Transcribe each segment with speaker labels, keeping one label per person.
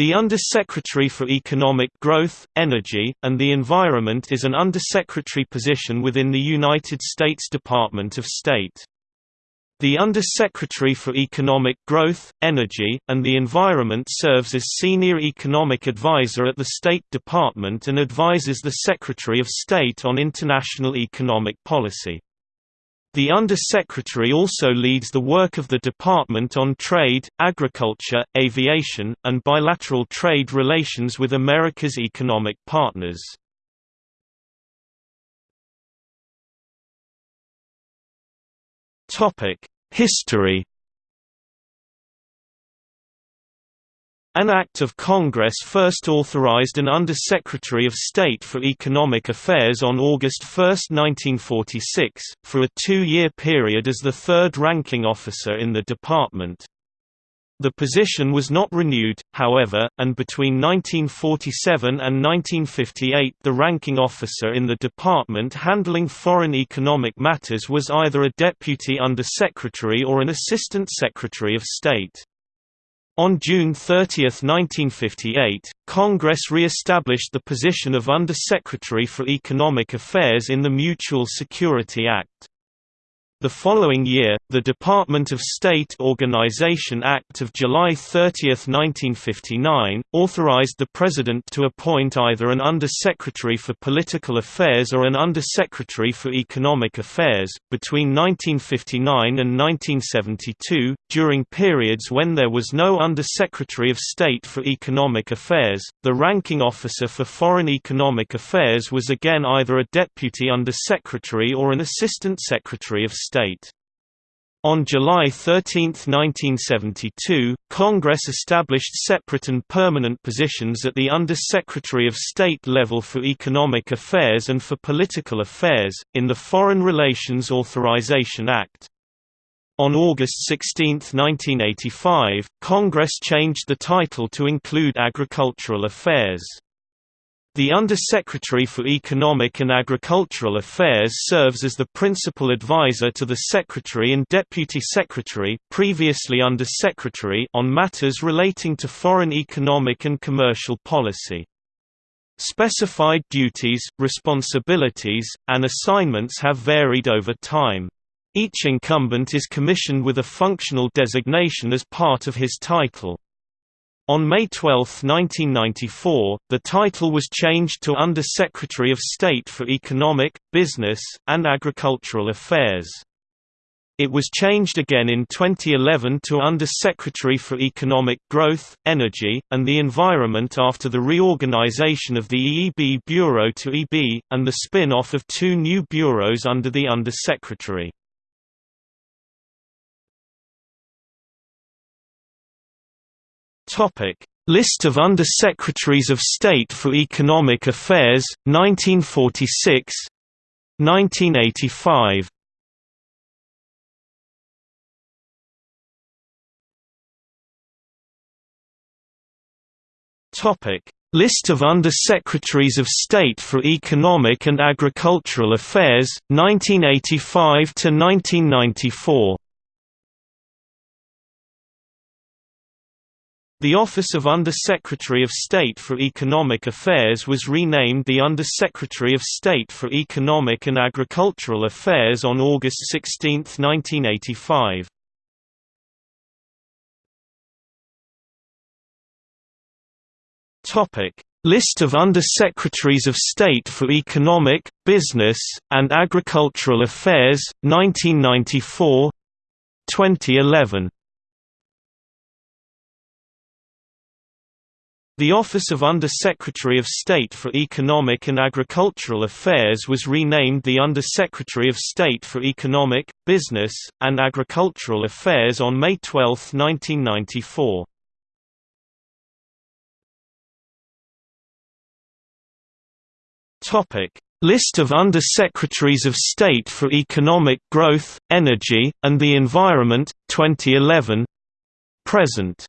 Speaker 1: The Undersecretary for Economic Growth, Energy, and the Environment is an undersecretary position within the United States Department of State. The Undersecretary for Economic Growth, Energy, and the Environment serves as Senior Economic Advisor at the State Department and advises the Secretary of State on international economic policy. The Under-Secretary also leads the work of the Department on trade, agriculture, aviation, and bilateral trade relations with America's economic partners. History An Act of Congress first authorized an Under-Secretary of State for Economic Affairs on August 1, 1946, for a two-year period as the third ranking officer in the department. The position was not renewed, however, and between 1947 and 1958 the ranking officer in the department handling foreign economic matters was either a deputy undersecretary or an assistant secretary of state. On June 30, 1958, Congress re-established the position of Under-Secretary for Economic Affairs in the Mutual Security Act. The following year, the Department of State Organization Act of July 30, 1959, authorized the President to appoint either an Under-Secretary for Political Affairs or an Under-Secretary for Economic Affairs. Between 1959 and 1972, during periods when there was no Under-Secretary of State for Economic Affairs, the ranking officer for Foreign Economic Affairs was again either a Deputy Under-Secretary or an Assistant Secretary of State state. On July 13, 1972, Congress established separate and permanent positions at the Under-Secretary of State level for Economic Affairs and for Political Affairs, in the Foreign Relations Authorization Act. On August 16, 1985, Congress changed the title to include Agricultural Affairs. The Under-Secretary for Economic and Agricultural Affairs serves as the principal advisor to the Secretary and Deputy Secretary previously Under-Secretary on matters relating to foreign economic and commercial policy. Specified duties, responsibilities, and assignments have varied over time. Each incumbent is commissioned with a functional designation as part of his title. On May 12, 1994, the title was changed to Under-Secretary of State for Economic, Business, and Agricultural Affairs. It was changed again in 2011 to Under-Secretary for Economic Growth, Energy, and the Environment after the reorganization of the EEB Bureau to EB, and the spin-off of two new bureaus under the Under-Secretary. Topic: List of Under-Secretaries of State for Economic Affairs, 1946 1985 Topic: List of Under-Secretaries of State for Economic and Agricultural Affairs, 1985 to 1994. The Office of Under-Secretary of State for Economic Affairs was renamed the Under-Secretary of State for Economic and Agricultural Affairs on August 16, 1985. List of Under-Secretaries of State for Economic, Business, and Agricultural Affairs, 1994–2011 The Office of Under-Secretary of State for Economic and Agricultural Affairs was renamed the Under-Secretary of State for Economic, Business, and Agricultural Affairs on May 12, 1994. List of Under-Secretaries of State for Economic Growth, Energy, and the Environment, 2011 Present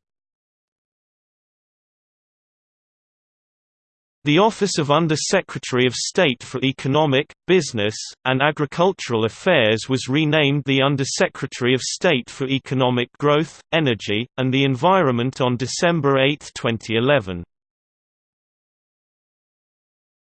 Speaker 1: The Office of Under-Secretary of State for Economic, Business, and Agricultural Affairs was renamed the Under-Secretary of State for Economic Growth, Energy, and the Environment on December 8, 2011.